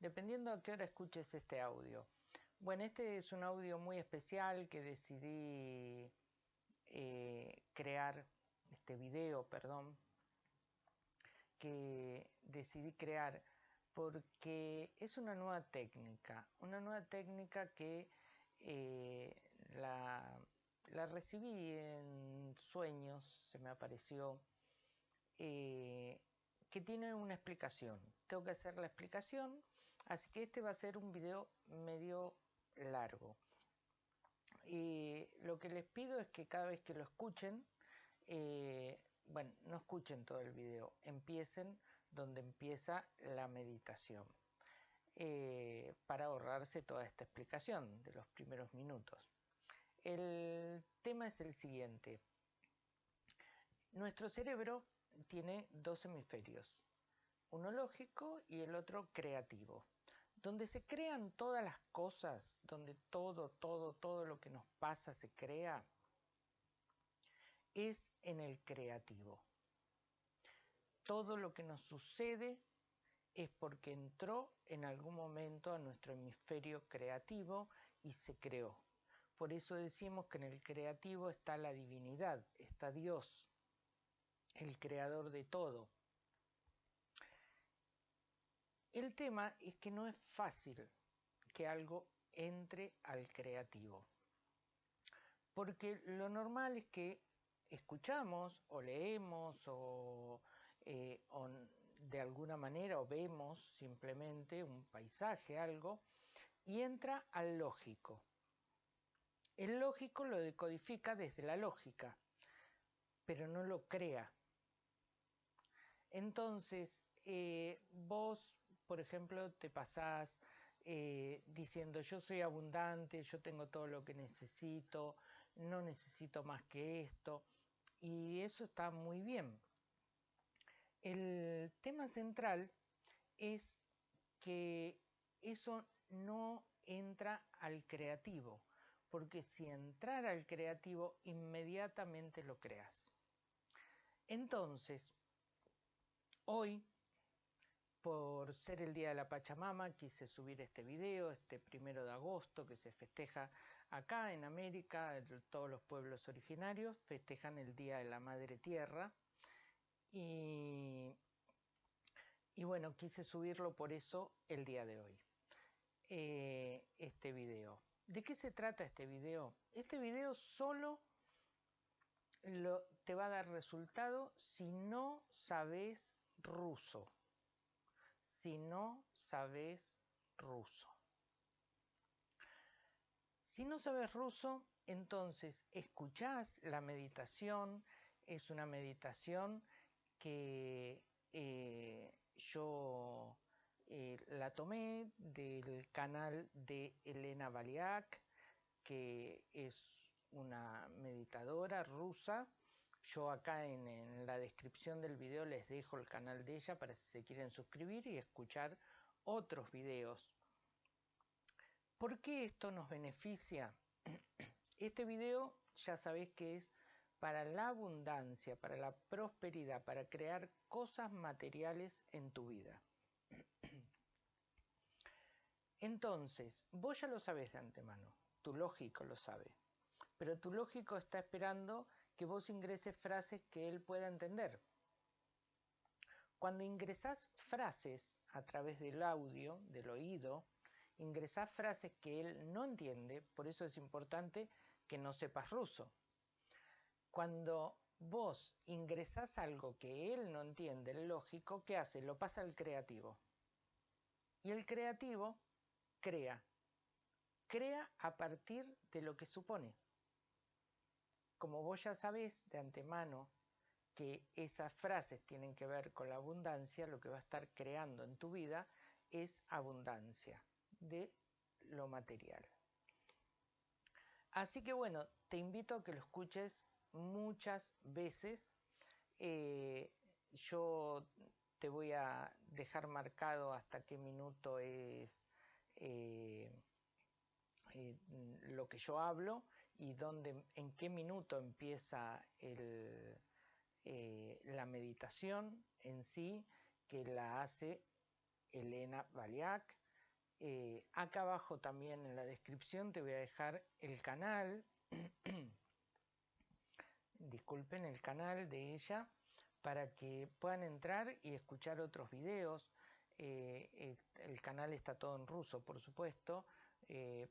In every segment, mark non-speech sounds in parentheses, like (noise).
dependiendo a qué hora escuches este audio. Bueno, este es un audio muy especial que decidí eh, crear, este video, perdón, que decidí crear porque es una nueva técnica, una nueva técnica que eh, la, la recibí en sueños, se me apareció eh, que tiene una explicación. Tengo que hacer la explicación, así que este va a ser un video medio largo. Y lo que les pido es que cada vez que lo escuchen, eh, bueno, no escuchen todo el video, empiecen donde empieza la meditación, eh, para ahorrarse toda esta explicación de los primeros minutos. El tema es el siguiente. Nuestro cerebro tiene dos hemisferios, uno lógico y el otro creativo. Donde se crean todas las cosas, donde todo, todo, todo lo que nos pasa se crea, es en el creativo. Todo lo que nos sucede es porque entró en algún momento a nuestro hemisferio creativo y se creó. Por eso decimos que en el creativo está la divinidad, está Dios el creador de todo. El tema es que no es fácil que algo entre al creativo. Porque lo normal es que escuchamos o leemos o, eh, o, de alguna manera o vemos simplemente un paisaje, algo, y entra al lógico. El lógico lo decodifica desde la lógica, pero no lo crea. Entonces, eh, vos, por ejemplo, te pasás eh, diciendo yo soy abundante, yo tengo todo lo que necesito, no necesito más que esto, y eso está muy bien. El tema central es que eso no entra al creativo, porque si entrara al creativo, inmediatamente lo creas. Entonces, Hoy, por ser el Día de la Pachamama, quise subir este video, este primero de agosto, que se festeja acá en América, todos los pueblos originarios festejan el Día de la Madre Tierra. Y, bueno, quise subirlo por eso el día de hoy, eh, este video. ¿De qué se trata este video? Este video solo te va a dar resultado si no sabes ruso si no sabes ruso. Si no sabes ruso, entonces escuchás la meditación, es una meditación que eh, yo eh, la tomé del canal de Elena Baliak, que es una meditadora rusa yo acá en, la descripción del video les dejo el canal de ella para si se quieren suscribir y escuchar otros videos. ¿Por qué esto nos beneficia? (clears throat) Este video ya sabéis que es para la abundancia, para la prosperidad, para crear cosas materiales en tu vida. (clears throat) Entonces, vos ya lo sabes de antemano, tu lógico lo sabe, pero tu lógico está esperando que vos ingreses frases que él pueda entender. Cuando ingresás frases a través del audio, del oído, ingresás frases que él no entiende, por eso es importante que no sepas ruso. Cuando vos ingresás algo que él no entiende, el lógico, ¿qué hace? Lo pasa al creativo. Y el creativo crea. Crea a partir de lo que supone como vos ya sabés de antemano que esas frases tienen que ver con la abundancia, lo que va a estar creando en tu vida es abundancia de lo material. Así que bueno, te invito a que lo escuches muchas veces. Eh, yo te voy a dejar marcado hasta qué minuto es eh, eh, lo que yo hablo y dónde, en qué minuto empieza el, eh, la meditación en sí, que la hace Elena Baliak. Eh, acá abajo también en la descripción te voy a dejar el canal, (clears throat) disculpen, el canal de ella para que puedan entrar y escuchar otros videos. Eh, el canal está todo en ruso, por supuesto,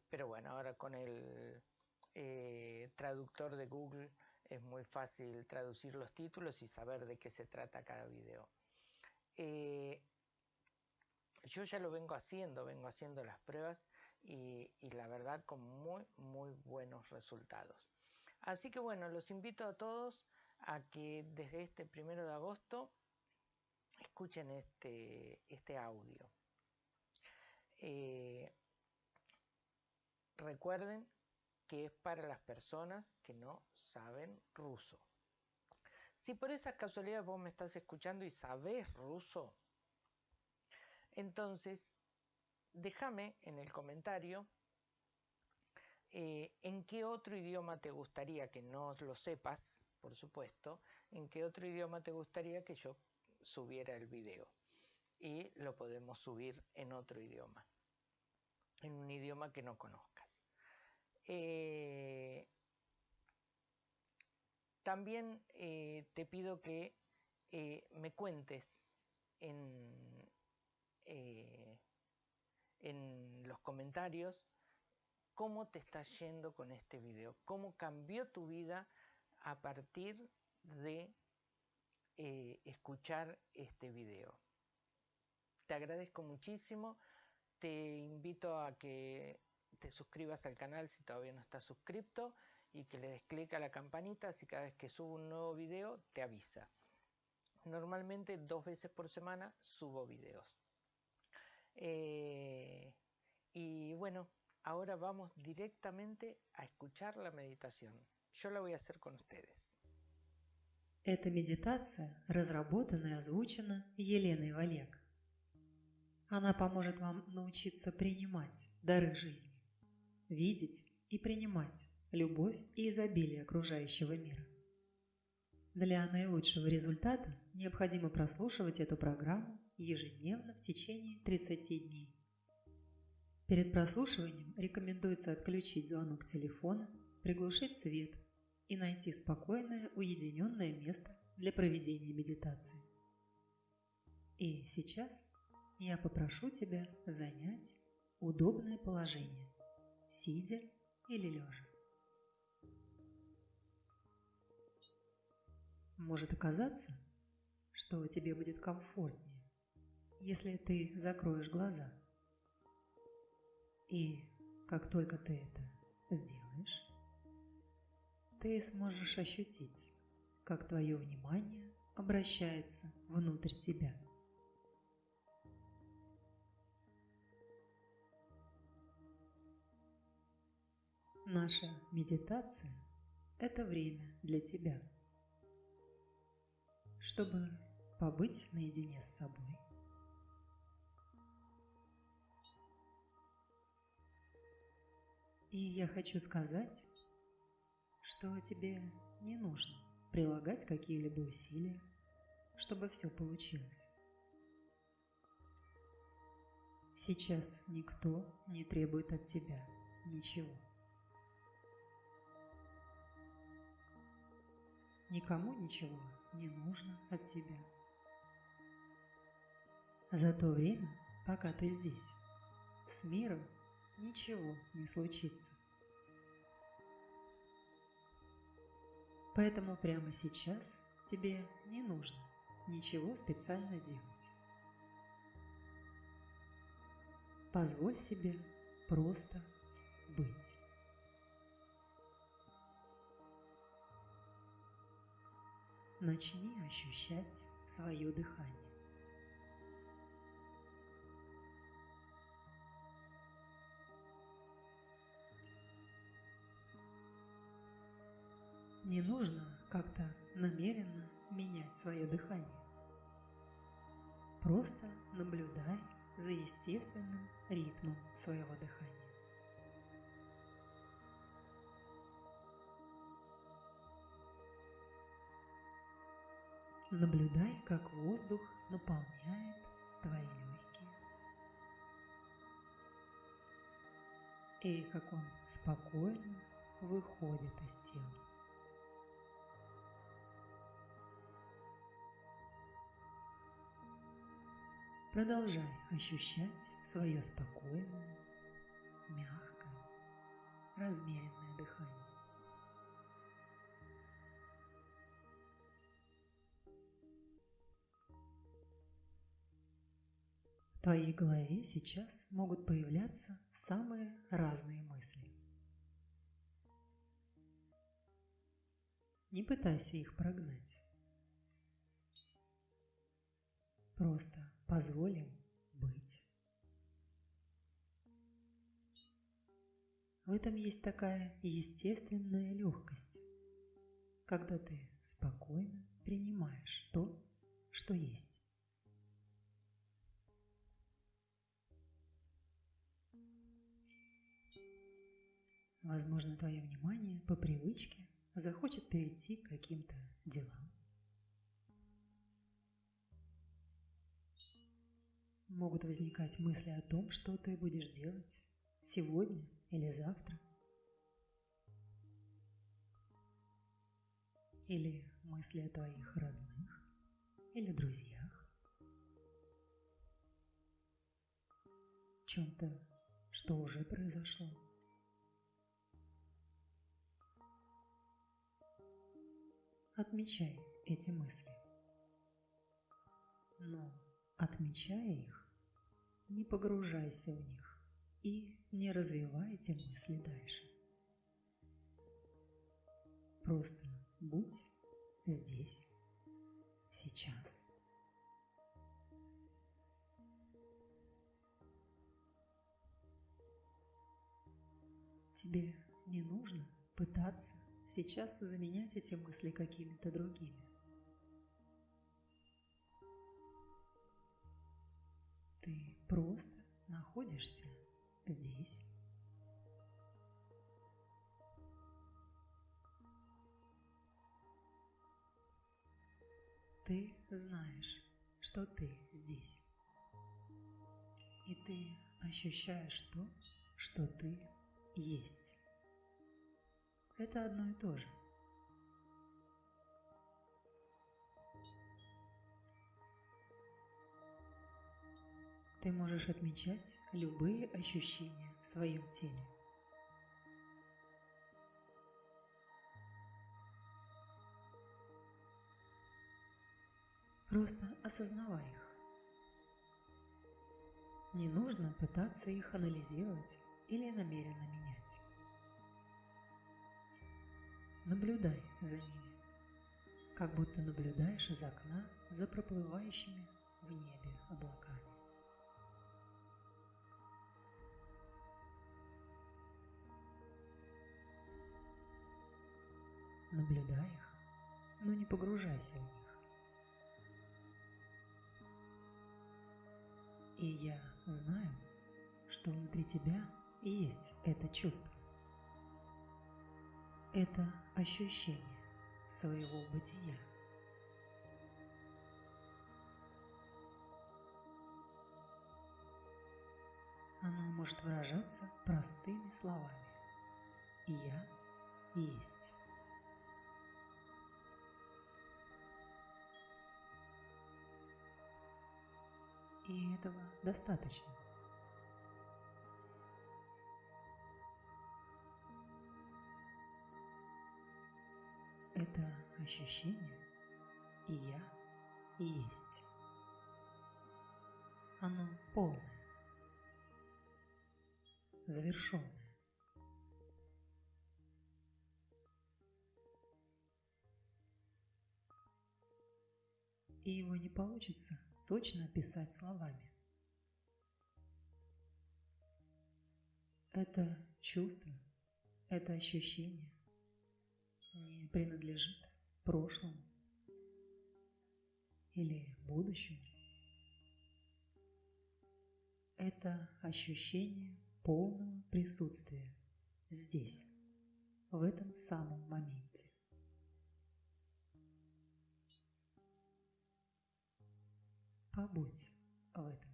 pero bueno, ahora con el traductor de Google es muy fácil traducir los títulos y saber de qué se trata cada video. Eh, yo ya lo vengo haciendo, vengo haciendo las pruebas y, la verdad con muy, muy buenos resultados. Así que bueno, los invito a todos a que desde este primero de agosto escuchen este, este audio. Eh, recuerden que es para las personas que no saben ruso. Si por esas casualidades vos me estás escuchando y sabés ruso, entonces déjame en el comentario eh, en qué otro idioma te gustaría que no lo sepas, por supuesto, en qué otro idioma te gustaría que yo subiera el video. Y lo podemos subir en otro idioma, en un idioma que no conozcas. Eh, también eh, te pido que eh, me cuentes en, en los comentarios cómo te está yendo con este video, cómo cambió tu vida a partir de escuchar este video. Te agradezco muchísimo, te invito a que te suscribas al canal si todavía no estás suscrito y que le des clic a la campanita así cada vez que subo un nuevo video te avisa. Normalmente dos veces por semana subo videos. Eh, y bueno, ahora vamos directamente a escuchar la meditación. Yo la voy a hacer con ustedes. Эта медитация разработана и озвучена Еленой Валек. Она поможет вам научиться принимать дары жизни Видеть и принимать любовь и изобилие окружающего мира. Для наилучшего результата необходимо прослушивать эту программу ежедневно в течение 30 дней. Перед прослушиванием рекомендуется отключить звонок телефона, приглушить свет и найти спокойное уединенное место для проведения медитации. И сейчас я попрошу тебя занять удобное положение сидя или лежа. Может оказаться, что тебе будет комфортнее, если ты закроешь глаза. И как только ты это сделаешь, ты сможешь ощутить, как твое внимание обращается внутрь тебя – Наша медитация – это время для тебя, чтобы побыть наедине с собой. И я хочу сказать, что тебе не нужно прилагать какие-либо усилия, чтобы все получилось. Сейчас никто не требует от тебя ничего. Никому ничего не нужно от тебя. За то время, пока ты здесь, с миром ничего не случится. Поэтому прямо сейчас тебе не нужно ничего специально делать. Позволь себе просто быть. Начни ощущать свое дыхание. Не нужно как-то намеренно менять свое дыхание. Просто наблюдай за естественным ритмом своего дыхания. Наблюдай, как воздух наполняет твои легкие. И как он спокойно выходит из тела. Продолжай ощущать свое спокойное, мягкое, размеренное дыхание. Твоей голове сейчас могут появляться самые разные мысли. Не пытайся их прогнать. Просто позволим быть. В этом есть такая естественная легкость, когда ты спокойно принимаешь то, что есть. Возможно, твое внимание по привычке захочет перейти к каким-то делам. Могут возникать мысли о том, что ты будешь делать сегодня или завтра. Или мысли о твоих родных или друзьях. Чем-то, что уже произошло. Отмечай эти мысли. Но, отмечая их, не погружайся в них и не развивай эти мысли дальше. Просто будь здесь, сейчас. Тебе не нужно пытаться сейчас заменять эти мысли какими-то другими. Ты просто находишься здесь. Ты знаешь, что ты здесь. И ты ощущаешь то, что ты есть. Это одно и то же. Ты можешь отмечать любые ощущения в своем теле. Просто осознавай их. Не нужно пытаться их анализировать или намеренно менять. Наблюдай за ними, как будто наблюдаешь из окна за проплывающими в небе облаками. Наблюдай их, но не погружайся в них. И я знаю, что внутри тебя есть это чувство. Это ощущение своего бытия. Оно может выражаться простыми словами. Я есть. И этого достаточно. Это ощущение и я есть. Оно полное, завершенное. И его не получится точно описать словами. Это чувство, это ощущение принадлежит прошлому или будущему. Это ощущение полного присутствия здесь, в этом самом моменте. побудь в этом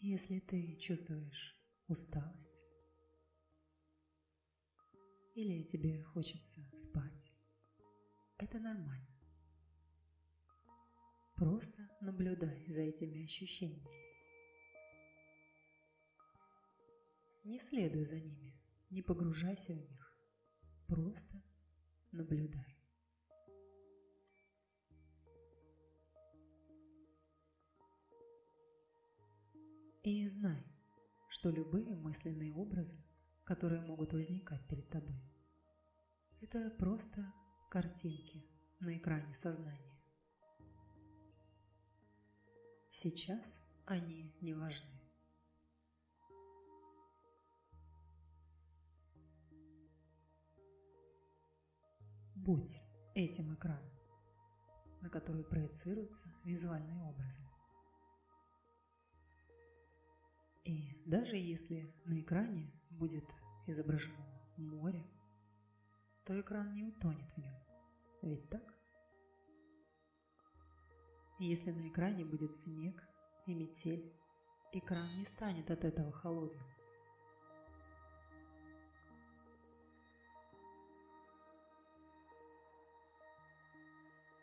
Если ты чувствуешь усталость, или тебе хочется спать, это нормально. Просто наблюдай за этими ощущениями. Не следуй за ними, не погружайся в них. Просто наблюдай. И знай, что любые мысленные образы, которые могут возникать перед тобой, это просто картинки на экране сознания. Сейчас они не важны. Будь этим экраном, на который проецируются визуальные образы. И даже если на экране будет изображено море, то экран не утонет в нем. Ведь так? Если на экране будет снег и метель, экран не станет от этого холодным.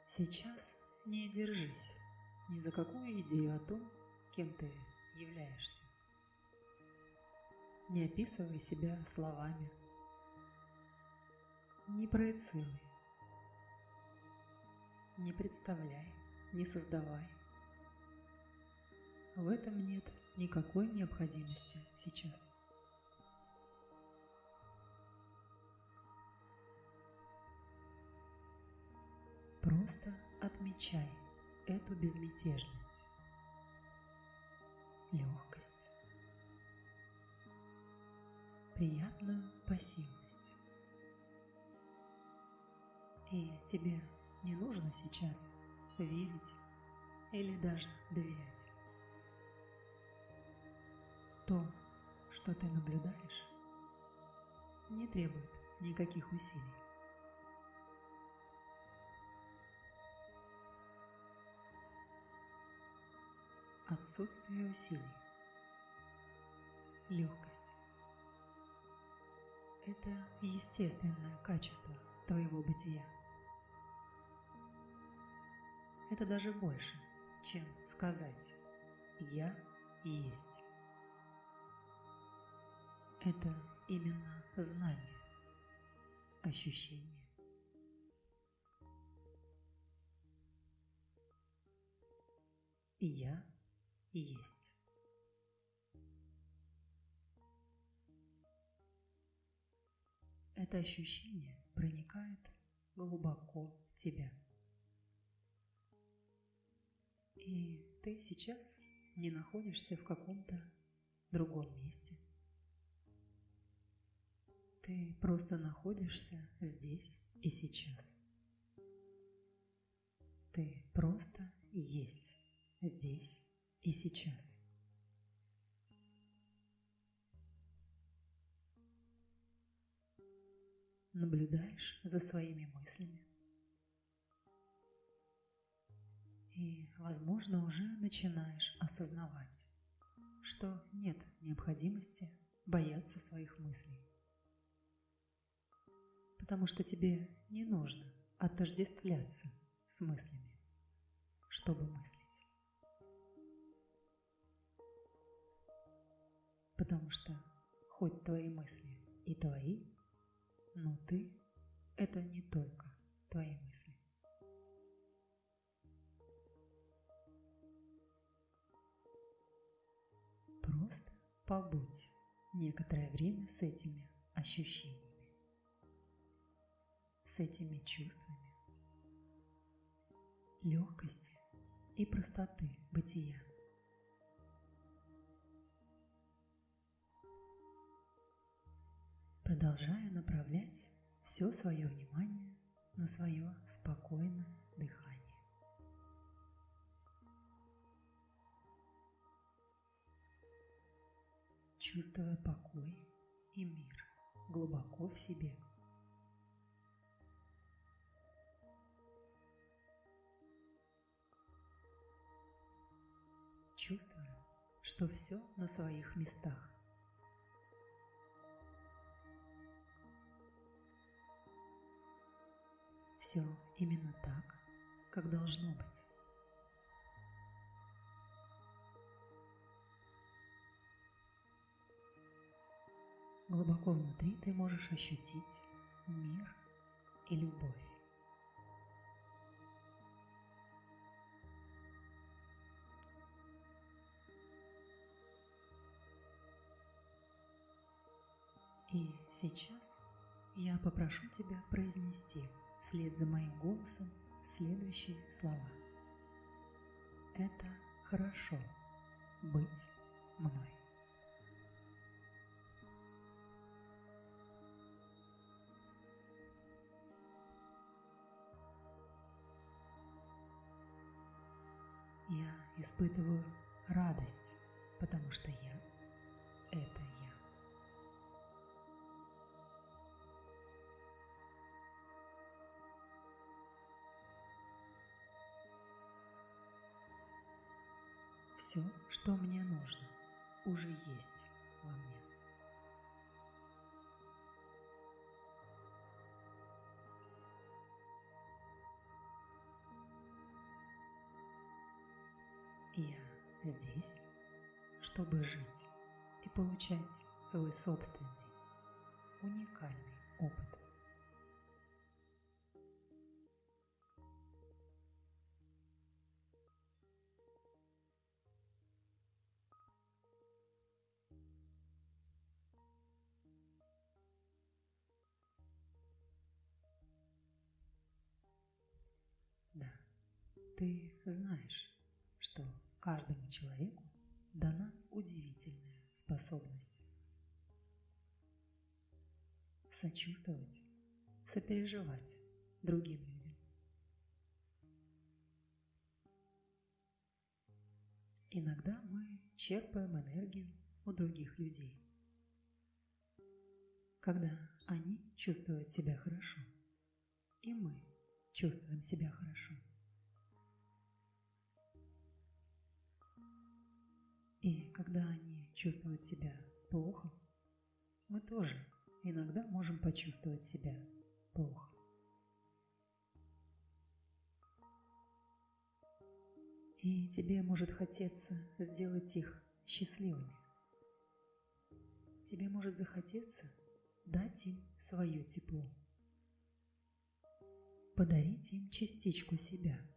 Сейчас не держись ни за какую идею о том, кем ты являешься. Не описывай себя словами. Не проецируй. Не представляй не создавай. В этом нет никакой необходимости сейчас. Просто отмечай эту безмятежность, легкость, приятную пассивность. И тебе не нужно сейчас верить или даже доверять. То, что ты наблюдаешь, не требует никаких усилий. Отсутствие усилий. Легкость. Это естественное качество твоего бытия. Это даже больше, чем сказать «я есть». Это именно знание, ощущение. Я есть. Это ощущение проникает глубоко в тебя – и ты сейчас не находишься в каком-то другом месте. Ты просто находишься здесь и сейчас. Ты просто есть здесь и сейчас. Наблюдаешь за своими мыслями, И, возможно, уже начинаешь осознавать, что нет необходимости бояться своих мыслей. Потому что тебе не нужно отождествляться с мыслями, чтобы мыслить. Потому что хоть твои мысли и твои, но ты – это не только твои мысли. Просто побудь некоторое время с этими ощущениями, с этими чувствами, легкости и простоты бытия. Продолжая направлять все свое внимание на свое спокойное дыхание. чувствуя покой и мир глубоко в себе. Чувствуя, что все на своих местах. Все именно так, как должно быть. Глубоко внутри ты можешь ощутить мир и любовь. И сейчас я попрошу тебя произнести вслед за моим голосом следующие слова. Это хорошо быть мной. Я испытываю радость, потому что я – это Все, что мне нужно, уже есть во мне. Я здесь, чтобы жить и получать свой собственный, уникальный опыт. Ты знаешь, что каждому человеку дана удивительная способность сочувствовать, сопереживать другим людям. Иногда мы черпаем энергию у других людей, когда они чувствуют себя хорошо, и мы чувствуем себя хорошо. И когда они чувствуют себя плохо, мы тоже иногда можем почувствовать себя плохо. И тебе может хотеться сделать их счастливыми. Тебе может захотеться дать им свое тепло. Подарить им частичку себя –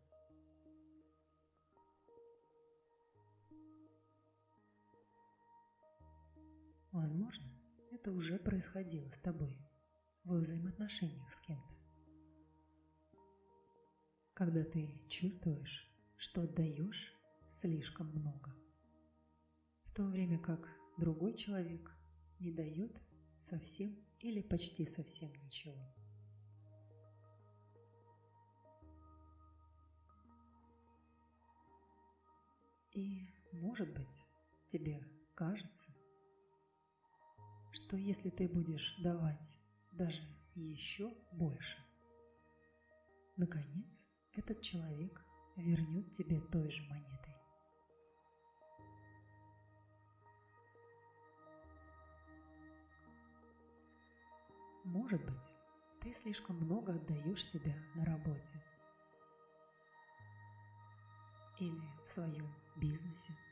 Возможно, это уже происходило с тобой во взаимоотношениях с кем-то. Когда ты чувствуешь, что отдаешь слишком много, в то время как другой человек не дает совсем или почти совсем ничего. И, может быть, тебе кажется, что если ты будешь давать даже еще больше, наконец этот человек вернет тебе той же монетой. Может быть, ты слишком много отдаешь себя на работе или в своем бизнесе –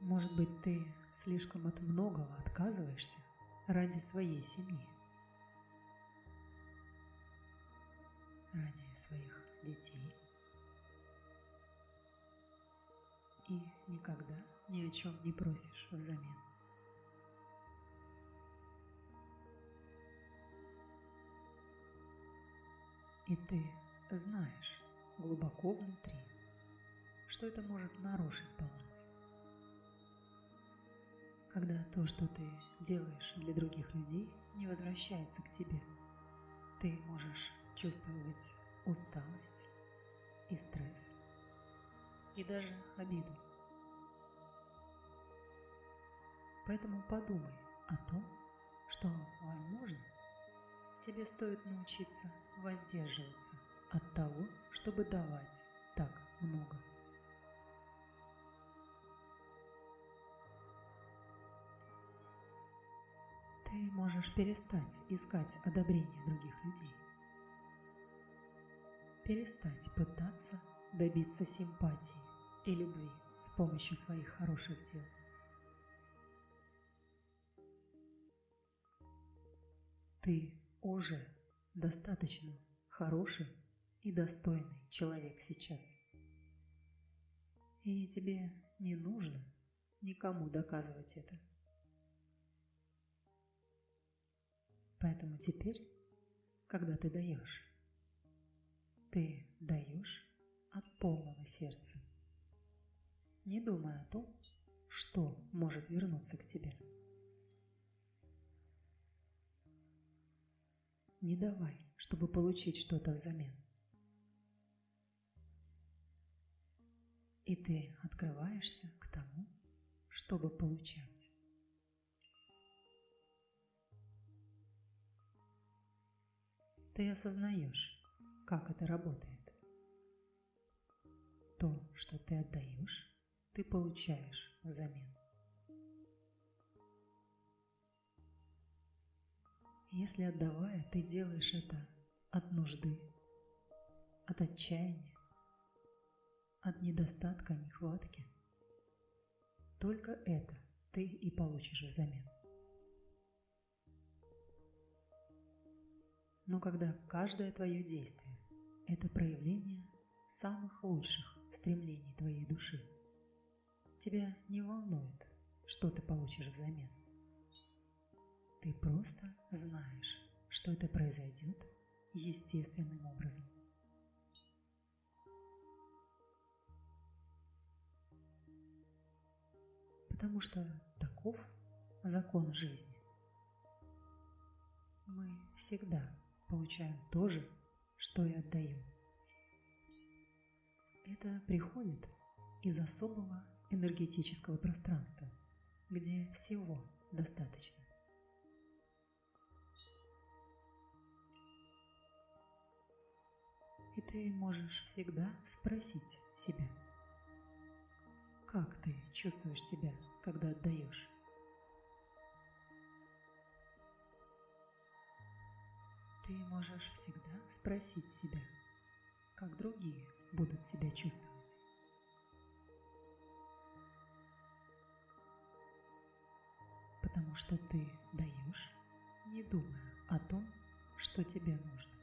Может быть, ты слишком от многого отказываешься ради своей семьи, ради своих детей. И никогда ни о чем не просишь взамен. И ты знаешь глубоко внутри, что это может нарушить баланс когда то, что ты делаешь для других людей, не возвращается к тебе. Ты можешь чувствовать усталость и стресс, и даже обиду. Поэтому подумай о том, что, возможно, тебе стоит научиться воздерживаться от того, чтобы давать так много. Ты можешь перестать искать одобрение других людей. Перестать пытаться добиться симпатии и любви с помощью своих хороших дел. Ты уже достаточно хороший и достойный человек сейчас. И тебе не нужно никому доказывать это. Поэтому теперь, когда ты даешь, ты даешь от полного сердца, не думая о том, что может вернуться к тебе. Не давай, чтобы получить что-то взамен. И ты открываешься к тому, чтобы получать. Ты осознаешь, как это работает. То, что ты отдаешь, ты получаешь взамен. Если отдавая, ты делаешь это от нужды, от отчаяния, от недостатка, нехватки, только это ты и получишь взамен. Но когда каждое твое действие – это проявление самых лучших стремлений твоей души, тебя не волнует, что ты получишь взамен. Ты просто знаешь, что это произойдет естественным образом. Потому что таков закон жизни. Мы всегда получаем то же, что и отдаем. Это приходит из особого энергетического пространства, где всего достаточно. И ты можешь всегда спросить себя, как ты чувствуешь себя, когда отдаешь? Ты можешь всегда спросить себя, как другие будут себя чувствовать. Потому что ты даешь, не думая о том, что тебе нужно.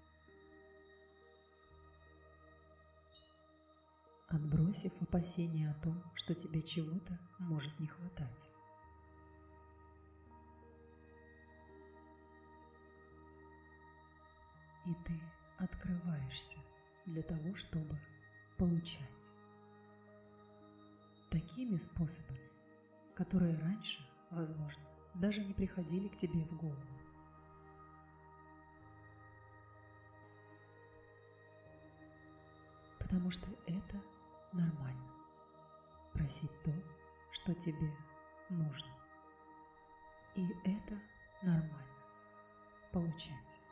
отбросив опасения о том, что тебе чего-то может не хватать. И ты открываешься для того, чтобы получать. Такими способами, которые раньше, возможно, даже не приходили к тебе в голову. Потому что это нормально. Просить то, что тебе нужно. И это нормально. Получать.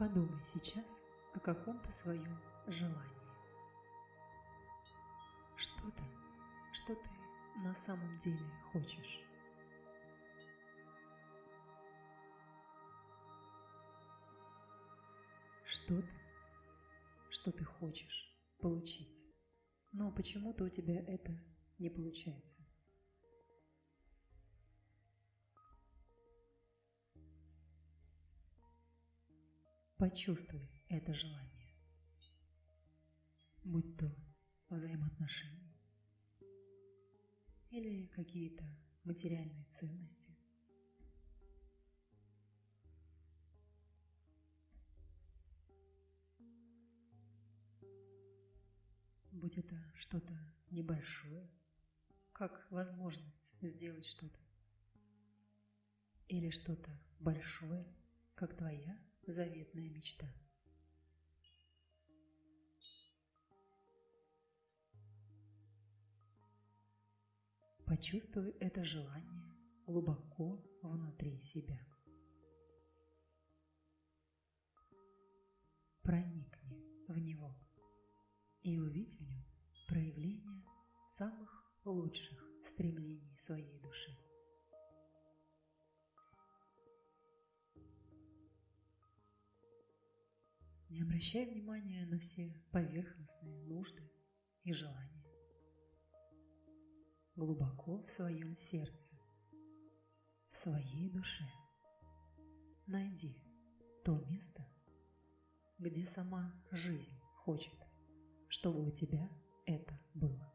Подумай сейчас о каком-то своем желании. Что-то, что ты на самом деле хочешь. что-то, что ты хочешь получить, но почему-то у тебя это не получается. Почувствуй это желание, будь то взаимоотношения или какие-то материальные ценности – будь это что-то небольшое, как возможность сделать что-то, или что-то большое, как твоя заветная мечта. Почувствуй это желание глубоко внутри себя. Проникни в него и увидь в нем проявление самых лучших стремлений своей души. Не обращай внимания на все поверхностные нужды и желания. Глубоко в своем сердце, в своей душе найди то место, где сама жизнь хочет, чтобы у тебя это было.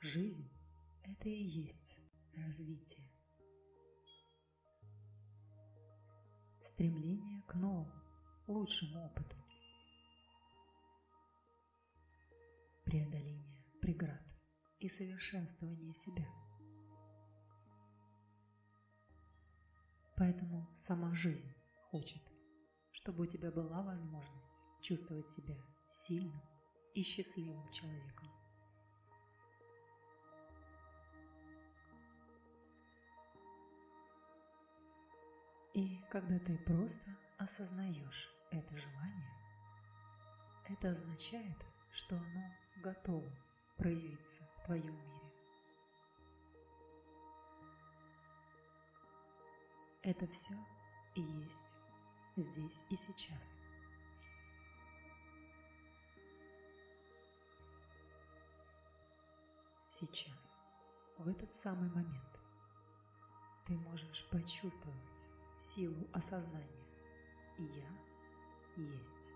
Жизнь – это и есть развитие. Стремление к новому, лучшему опыту. Преодоление преград и совершенствование себя. Поэтому сама жизнь хочет, чтобы у тебя была возможность чувствовать себя сильным и счастливым человеком. И когда ты просто осознаешь это желание, это означает, что оно готово проявиться в твоем мире. Это все и есть здесь и сейчас. Сейчас, в этот самый момент, ты можешь почувствовать силу осознания «Я есть».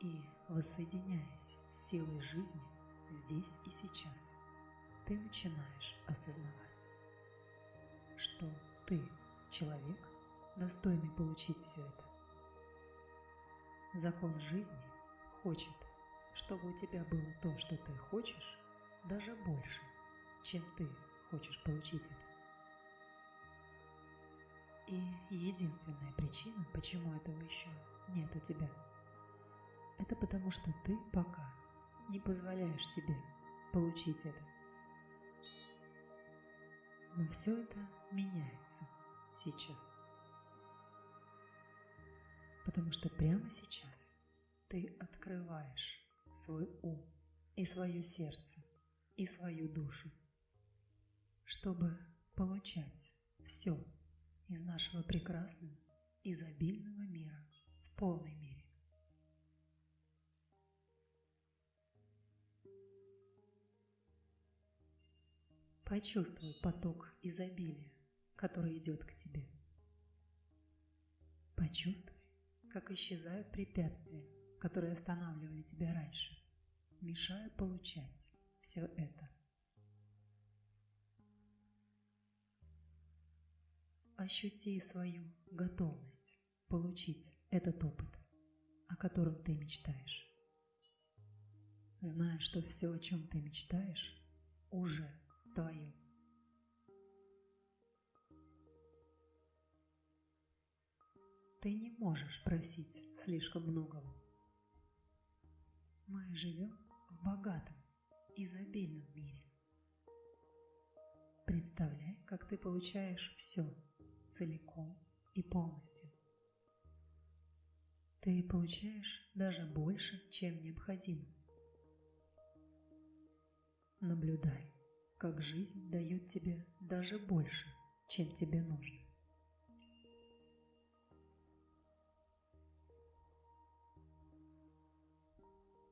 И, воссоединяясь с силой жизни здесь и сейчас, ты начинаешь осознавать, что ты человек, достойный получить все это. Закон жизни хочет, чтобы у тебя было то, что ты хочешь, даже больше, чем ты хочешь получить это. И единственная причина, почему этого еще нет у тебя – это потому, что ты пока не позволяешь себе получить это. Но все это меняется сейчас. Потому что прямо сейчас ты открываешь свой ум и свое сердце и свою душу, чтобы получать все из нашего прекрасного, изобильного мира в полной мере. Почувствуй поток изобилия, который идет к тебе. Почувствуй, как исчезают препятствия, которые останавливали тебя раньше, мешая получать все это. Ощути свою готовность получить этот опыт, о котором ты мечтаешь. Зная, что все, о чем ты мечтаешь, уже твою. Ты не можешь просить слишком многого. Мы живем в богатом, изобильном мире. Представляй, как ты получаешь все целиком и полностью. Ты получаешь даже больше, чем необходимо. Наблюдай, как жизнь дает тебе даже больше, чем тебе нужно.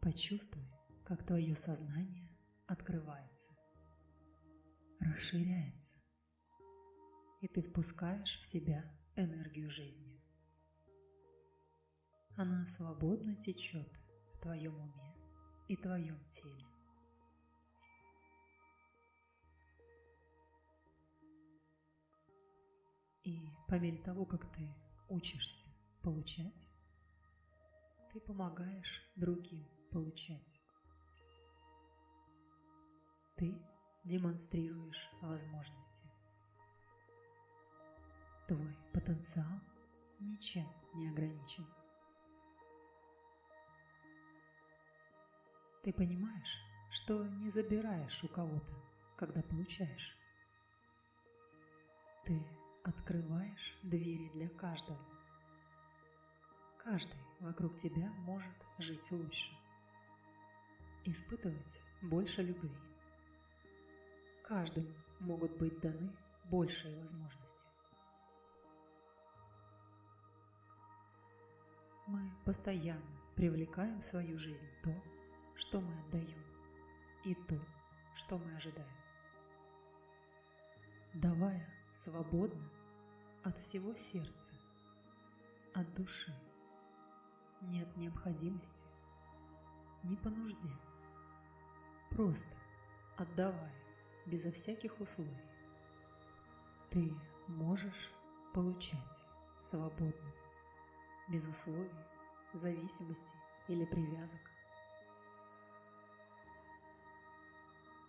Почувствуй, как твое сознание открывается, расширяется, и ты впускаешь в себя энергию жизни. Она свободно течет в твоем уме и твоем теле. И по мере того, как ты учишься получать, ты помогаешь другим получать. Ты демонстрируешь возможности. Твой потенциал ничем не ограничен. Ты понимаешь, что не забираешь у кого-то, когда получаешь. Ты открываешь двери для каждого. Каждый вокруг тебя может жить лучше, испытывать больше любви. Каждому могут быть даны большие возможности. Мы постоянно привлекаем в свою жизнь то, что мы отдаем, и то, что мы ожидаем. Давая свободно от всего сердца, от души, нет необходимости, не по нужде, просто отдавая безо всяких условий. Ты можешь получать свободно, без условий, зависимости или привязок.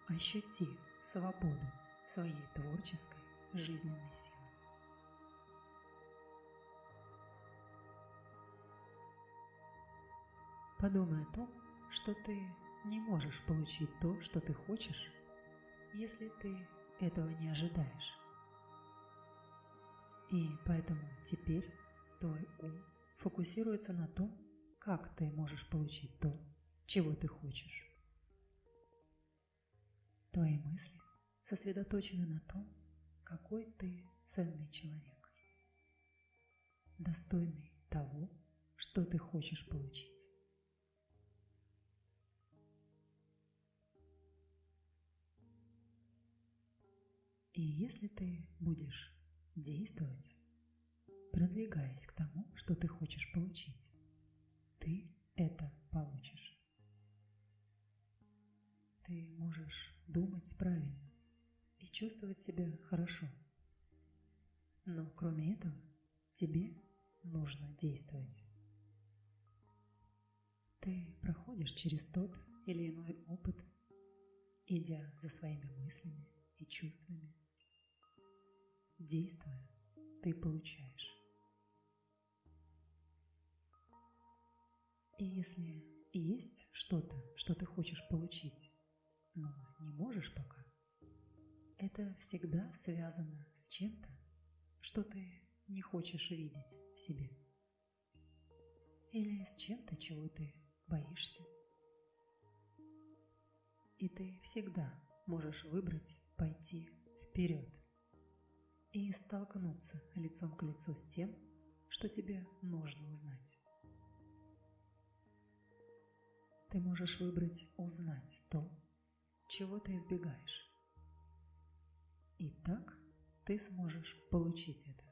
Ощути свободу своей творческой жизненной силы. Подумай о том, что ты не можешь получить то, что ты хочешь, если ты этого не ожидаешь. И поэтому теперь твой ум фокусируется на том, как ты можешь получить то, чего ты хочешь. Твои мысли сосредоточены на том, какой ты ценный человек, достойный того, что ты хочешь получить. И если ты будешь действовать, продвигаясь к тому, что ты хочешь получить, ты это получишь. Ты можешь думать правильно и чувствовать себя хорошо. Но кроме этого, тебе нужно действовать. Ты проходишь через тот или иной опыт, идя за своими мыслями и чувствами. Действуя, ты получаешь. И если есть что-то, что ты хочешь получить, но не можешь пока, это всегда связано с чем-то, что ты не хочешь видеть в себе. Или с чем-то, чего ты боишься. И ты всегда можешь выбрать пойти вперед и столкнуться лицом к лицу с тем, что тебе нужно узнать. Ты можешь выбрать узнать то, чего ты избегаешь. И так ты сможешь получить это.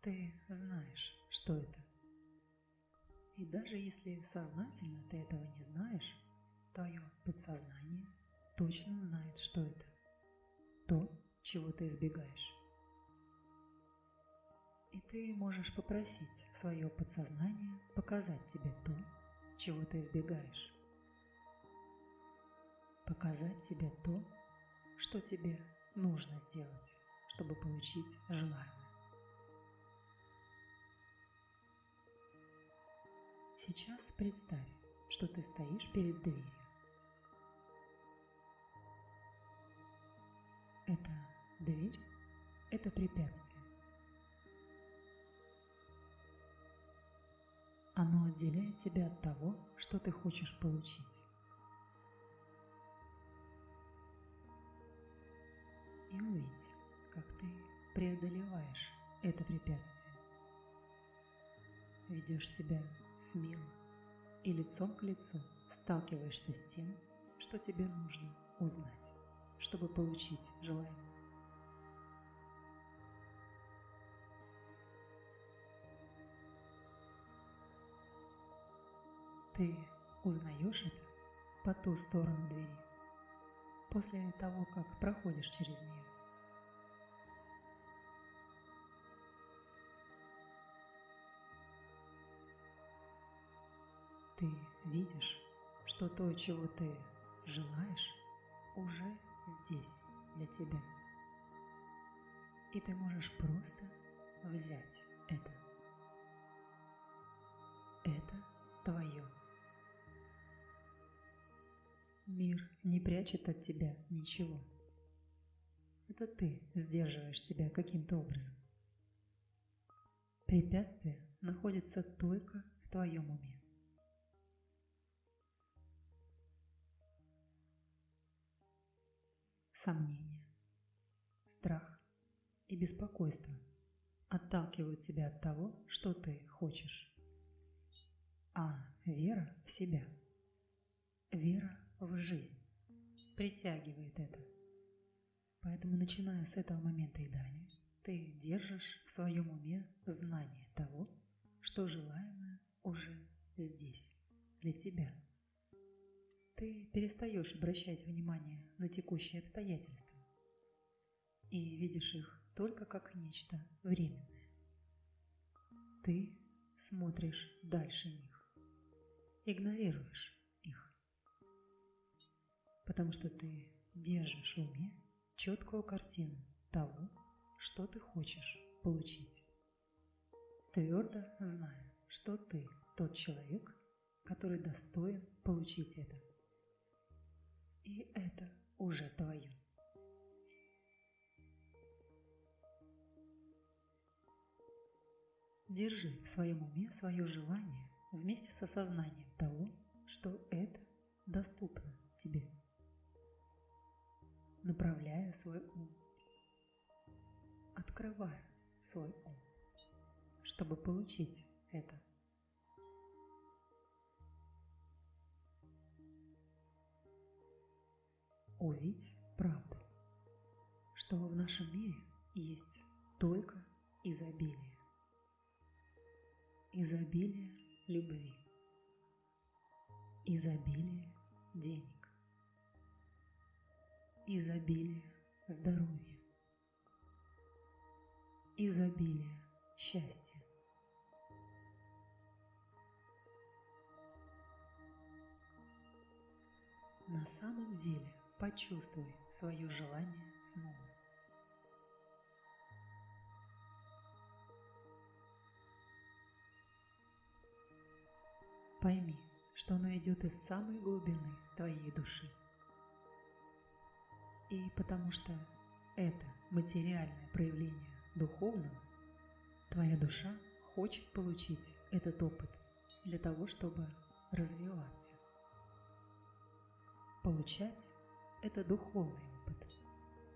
Ты знаешь, что это. И даже если сознательно ты этого не знаешь, твое подсознание точно знает, что это. То, чего ты избегаешь. И ты можешь попросить свое подсознание показать тебе то, чего ты избегаешь. Показать тебе то, что тебе нужно сделать, чтобы получить желаемое. Сейчас представь, что ты стоишь перед дверью. Это дверь – это препятствие. Оно отделяет тебя от того, что ты хочешь получить. И увидь, как ты преодолеваешь это препятствие. Ведешь себя смело и лицом к лицу сталкиваешься с тем, что тебе нужно узнать, чтобы получить желаемое. Ты узнаешь это по ту сторону двери. после того, как проходишь через нее. Ты видишь, что то, чего ты желаешь, уже здесь для тебя. И ты можешь просто взять это. Это твое. Мир не прячет от тебя ничего. Это ты сдерживаешь себя каким-то образом. Препятствие находится только в твоем уме. Сомнения, страх и беспокойство отталкивают тебя от того, что ты хочешь. А вера в себя, вера в жизнь притягивает это. Поэтому, начиная с этого момента и далее, ты держишь в своем уме знание того, что желаемое уже здесь, для тебя. Ты перестаешь обращать внимание на текущие обстоятельства и видишь их только как нечто временное. Ты смотришь дальше них, игнорируешь потому что ты держишь в уме четкую картину того, что ты хочешь получить. Твердо зная, что ты тот человек, который достоин получить это. И это уже твое. Держи в своем уме свое желание вместе с осознанием того, что это доступно тебе направляя свой ум, открывая свой ум, чтобы получить это. Увидь правду, что в нашем мире есть только изобилие. Изобилие любви. Изобилие денег изобилие здоровья, изобилие счастья. На самом деле почувствуй свое желание снова. Пойми, что оно идет из самой глубины твоей души. И потому что это материальное проявление духовного, твоя душа хочет получить этот опыт для того, чтобы развиваться. Получать – это духовный опыт.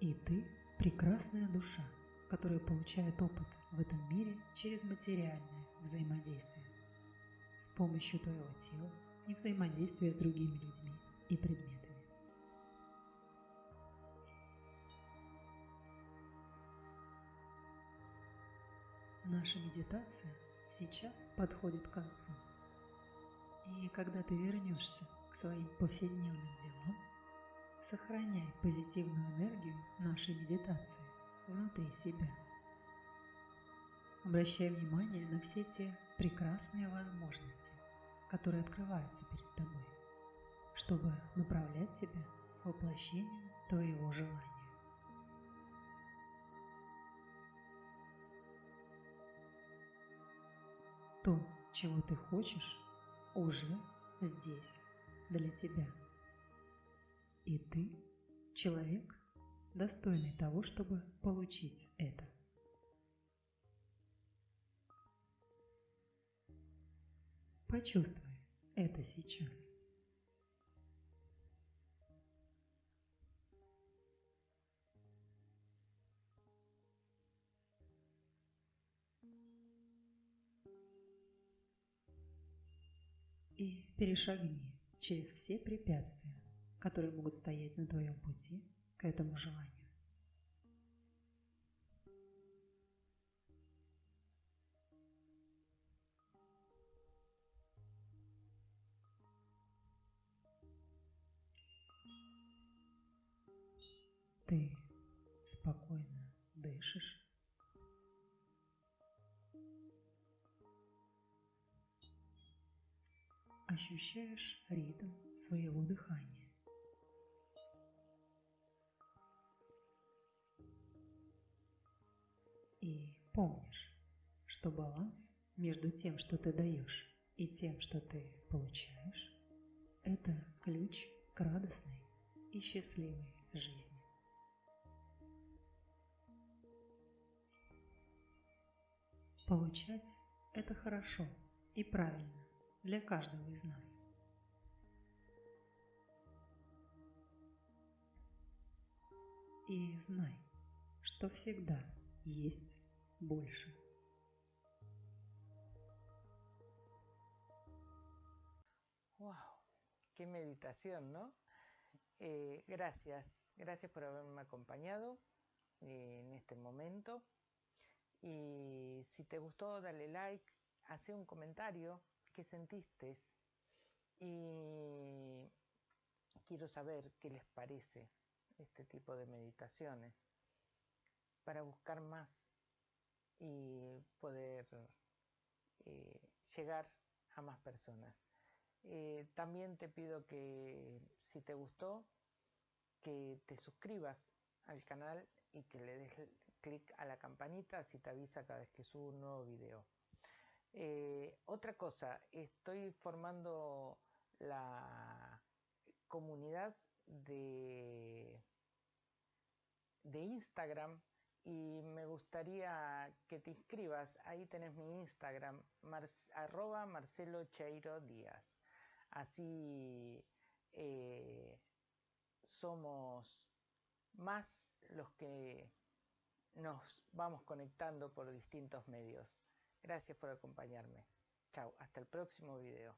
И ты – прекрасная душа, которая получает опыт в этом мире через материальное взаимодействие с помощью твоего тела и взаимодействия с другими людьми и предметами. Наша медитация сейчас подходит к концу. И когда ты вернешься к своим повседневным делам, сохраняй позитивную энергию нашей медитации внутри себя. Обращай внимание на все те прекрасные возможности, которые открываются перед тобой, чтобы направлять тебя к воплощению твоего желания. То, чего ты хочешь, уже здесь, для тебя. И ты – человек, достойный того, чтобы получить это. Почувствуй это сейчас. и перешагни через все препятствия, которые могут стоять на твоем пути к этому желанию. Ты спокойно дышишь. Ощущаешь ритм своего дыхания. Помнишь, что баланс между тем, что ты даешь, и тем, что ты получаешь, это ключ к радостной и счастливой жизни. Получать – это хорошо и правильно для каждого из нас. И знай, что всегда есть больше. ¡Wow! ¡Qué meditación, ¿no? Eh, gracias, gracias por haberme acompañado eh, en este momento. Y si te gustó, dale like, hace un comentario, qué sentiste. Y quiero saber qué les parece este tipo de meditaciones para buscar más y poder eh, llegar a más personas. Eh, también te pido que si te gustó, que te suscribas al canal y que le des clic a la campanita si te avisa cada vez que subo un nuevo video. Eh, otra cosa, estoy formando la comunidad de, de Instagram y me gustaría que te inscribas. Ahí tenés mi Instagram, arroba Marcelo Cheiro Díaz. Así eh, somos más los que nos vamos conectando por distintos medios. Gracias por acompañarme. Chao, hasta el próximo video.